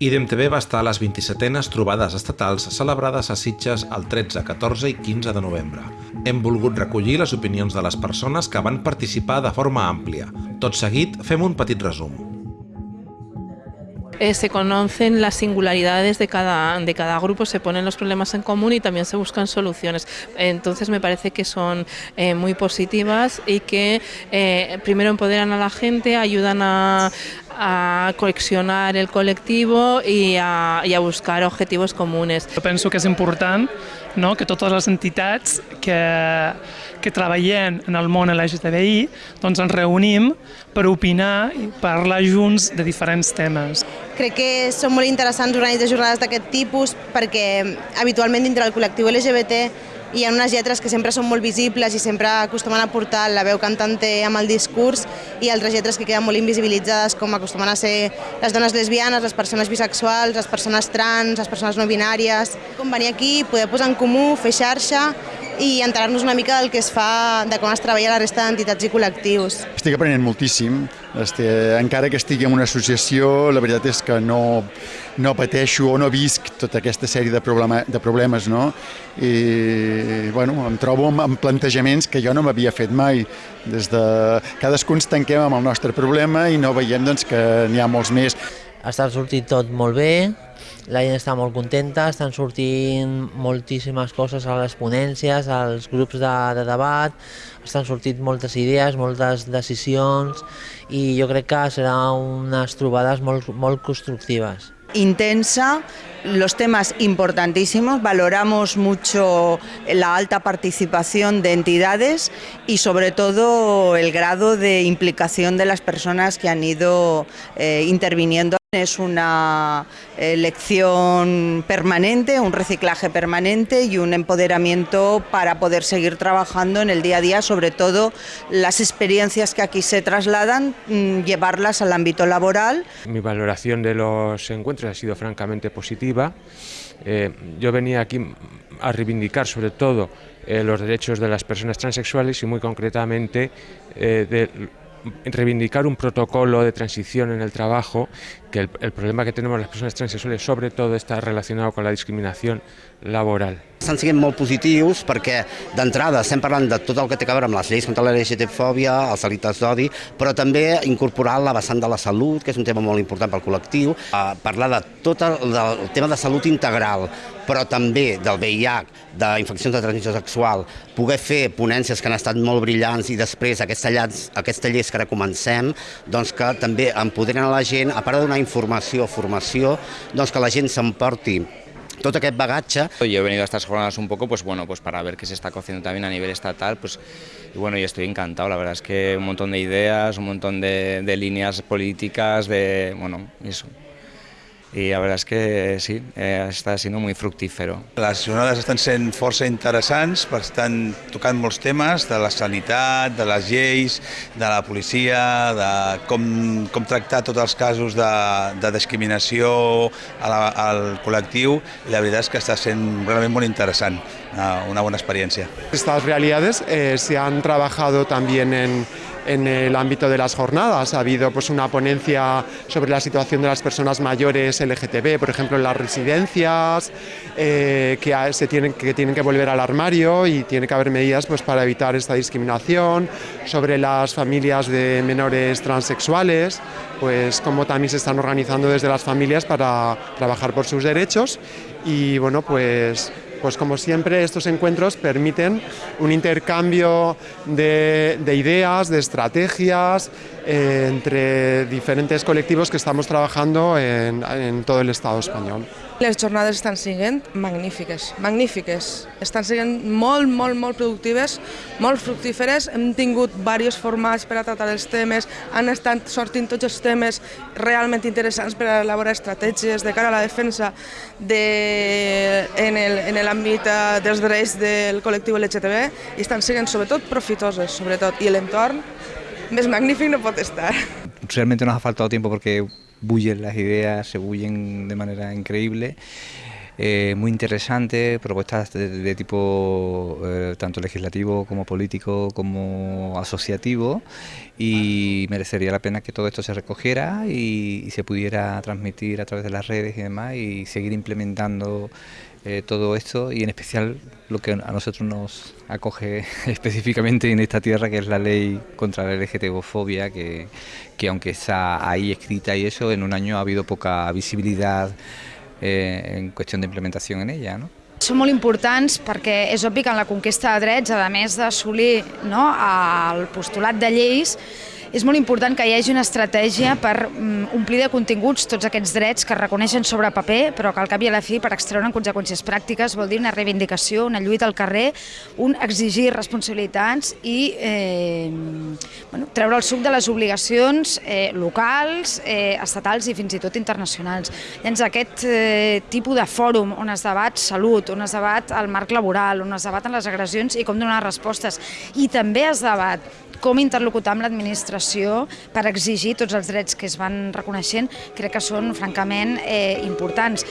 IDEM-TV va estar a les 27enes trobades estatals celebrades a Sitges el 13, 14 i 15 de novembre. Hem volgut recollir les opinions de les persones que van participar de forma àmplia. Tot seguit, fem un petit resum. Eh, se conocen las singularidades de cada, de cada grupo, se ponen los problemas en común y también se buscan soluciones. Entonces me parece que son eh, muy positivas y que eh, primero empoderan a la gente, ayudan a, a coleccionar el colectivo i a, i a buscar objectius comuns. Jo penso que és important no, que totes les entitats que, que treballem en el món LGTBI doncs ens reunim per opinar i parlar junts de diferents temes. Crec que són molt interessants organitzar jornades d'aquest tipus perquè habitualment dintre del col·lectiu LGBT hi ha unes lletres que sempre són molt visibles i sempre acostumen a portar la veu cantante amb el discurs i altres lletres que queden molt invisibilitzades com acostumen a ser les dones lesbianes, les persones bisexuals, les persones trans, les persones no binàries. Com venir aquí, poder posar en comú, fer xarxa i enterar-nos una mica del que es fa, de com es treballa la resta d'entitats i col·lectius. Estic aprenent moltíssim, este, encara que estigui en una associació, la veritat és que no, no pateixo o no visc tota aquesta sèrie de, problema, de problemes, no? I, bueno, em trobo amb, amb plantejaments que jo no m'havia fet mai. Des de... Cadascú ens tanquem amb el nostre problema i no veiem doncs, que n'hi ha molts més. Està sortit tot molt bé, la gent està molt contenta, estan sortint moltíssimes coses a les ponències, als grups de, de debat, estan sortint moltes idees, moltes decisions i jo crec que seran unes trobades molt, molt constructives. intensa, los temas importantísimos, valoramos mucho la alta participación de entidades y sobre todo el grado de implicación de las personas que han ido eh, interviniendo. Es una lección permanente, un reciclaje permanente y un empoderamiento para poder seguir trabajando en el día a día, sobre todo las experiencias que aquí se trasladan, mm, llevarlas al ámbito laboral. Mi valoración de los encuentros ha sido francamente positiva. Eh, yo venía aquí a reivindicar sobre todo eh, los derechos de las personas transexuales y muy concretamente eh, de reivindicar un protocolo de transición en el trabajo, que el, problema que tenemos las persones transsexuales sobre todo està relacionat con la discriminació laboral. Estan sent molt positius perquè d'entrada estem parlant de tot el que té a veure amb les lleis contra la LGTB-fòbia, els delictes d'odi, però també incorporar la vessant de la salut, que és un tema molt important pel col·lectiu, a parlar de tot el, del tema de salut integral, però també del VIH, d'infeccions de transmissió sexual, poder fer ponències que han estat molt brillants i després aquesta, llanç, aquesta lleis que ara comencem, doncs que també empoderen a la gent, a part de donar informació, formació, doncs que la gent s'emporti todo aquest bagaje. Yo he venido a estas jornadas un poco pues bueno, pues para ver qué se está cociendo también a nivel estatal, pues y bueno, y estoy encantado, la verdad es que un montón de ideas, un montón de, de líneas políticas, de bueno, eso. I la veritat és que sí, eh, està sent molt fructífero. Les jornades estan sent força interessants, perquè estan tocant molts temes de la sanitat, de les lleis, de la policia, de com, com tractar tots els casos de, de discriminació a la, al col·lectiu, i la veritat és que està sent realment molt interessant, una, una bona experiència. Estas realidades eh, se han trabajado también en en el ámbito de las jornadas. Ha habido pues, una ponencia sobre la situación de las personas mayores LGTB, por ejemplo, en las residencias, eh, que, se tienen, que tienen que volver al armario y tiene que haber medidas pues, para evitar esta discriminación, sobre las familias de menores transexuales, pues cómo también se están organizando desde las familias para trabajar por sus derechos y bueno, pues Pues como siempre, estos encuentros permiten un intercambio de, de ideas, de estrategias eh, entre diferentes colectivos que estamos trabajando en todo el Estado español. Les jornades estan sent magnífiques, magnífiques. Estan sent molt, molt, molt productives, molt fructíferes. Hem tingut diversos formats per a tractar els temes, han estat sortint tots els temes realment interessants per a elaborar estratègies de cara a la defensa de, en l'àmbit eh, dels drets del col·lectiu LGTB i estan sent sobretot profitoses, sobretot, i l'entorn més magnífic no pot estar. Realmente nos ha faltado tiempo porque bullen las ideas, se bullen de manera increíble. Eh, muy interesante, propuestas de, tipo eh, tanto legislativo como político como asociativo y merecería la pena que todo esto se recogiera y, y se pudiera transmitir a través de las redes y demás y seguir implementando eh, todo esto y en especial lo que a nosotros nos acoge específicamente en esta tierra que es la ley contra la LGTBofobia que, que aunque está ahí escrita y eso en un año ha habido poca visibilidad eh, en qüestió d'implementació en ella. No? Són molt importants perquè és obvi que en la conquesta de drets, a més d'assolir no, el postulat de lleis, és molt important que hi hagi una estratègia per mm, omplir de continguts tots aquests drets que es reconeixen sobre paper, però que al cap i a la fi, per extreure'n conseqüències pràctiques, vol dir una reivindicació, una lluita al carrer, un exigir responsabilitats i eh, bueno, treure el suc de les obligacions eh, locals, eh, estatals i fins i tot internacionals. Llavors, aquest eh, tipus de fòrum on es debat salut, on es debat el marc laboral, on es debaten les agressions i com donar respostes, i també es debat com interlocutar amb l'administració per exigir tots els drets que es van reconeixent, crec que són francament eh, importants.